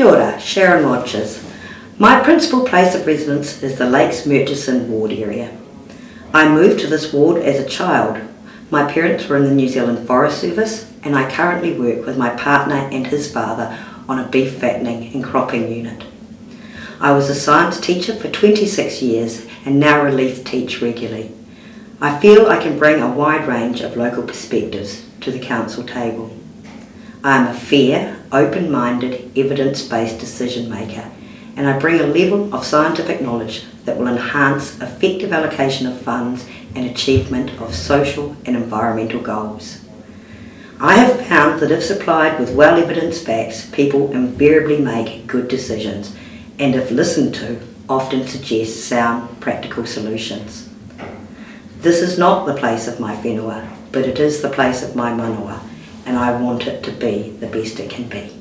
Kia ora, Sharon Rogers. My principal place of residence is the Lakes Murchison ward area. I moved to this ward as a child. My parents were in the New Zealand Forest Service and I currently work with my partner and his father on a beef fattening and cropping unit. I was a science teacher for 26 years and now relief teach regularly. I feel I can bring a wide range of local perspectives to the council table. I am a fair, open-minded, evidence-based decision maker and I bring a level of scientific knowledge that will enhance effective allocation of funds and achievement of social and environmental goals. I have found that if supplied with well-evidenced facts, people invariably make good decisions and if listened to, often suggest sound, practical solutions. This is not the place of my whenua, but it is the place of my manawa, and I want it to be the best it can be.